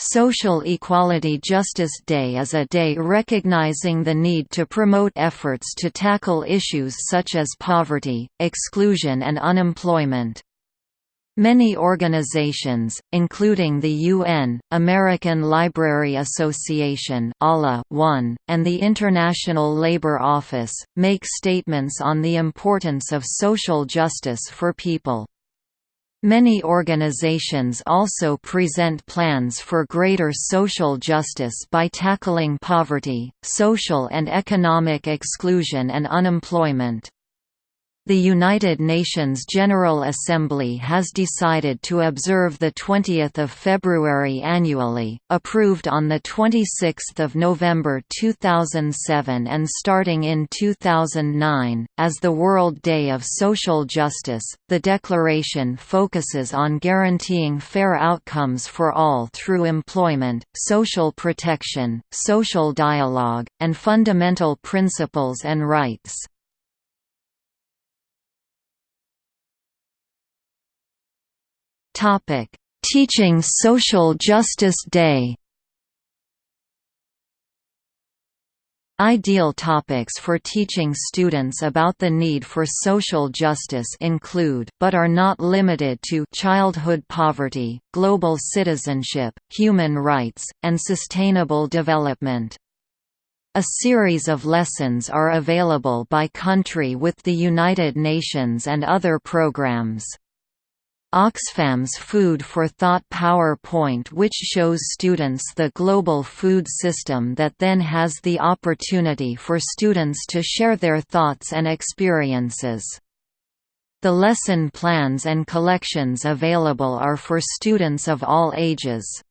Social Equality Justice Day is a day recognizing the need to promote efforts to tackle issues such as poverty, exclusion and unemployment. Many organizations, including the UN, American Library Association (ALA-1), and the International Labour Office, make statements on the importance of social justice for people. Many organizations also present plans for greater social justice by tackling poverty, social and economic exclusion and unemployment. The United Nations General Assembly has decided to observe 20 February annually, approved on 26 November 2007 and starting in 2009, as the World Day of Social Justice. The declaration focuses on guaranteeing fair outcomes for all through employment, social protection, social dialogue, and fundamental principles and rights. Topic: Teaching Social Justice Day. Ideal topics for teaching students about the need for social justice include, but are not limited to, childhood poverty, global citizenship, human rights, and sustainable development. A series of lessons are available by country with the United Nations and other programs. Oxfam's Food for Thought PowerPoint which shows students the global food system that then has the opportunity for students to share their thoughts and experiences. The lesson plans and collections available are for students of all ages.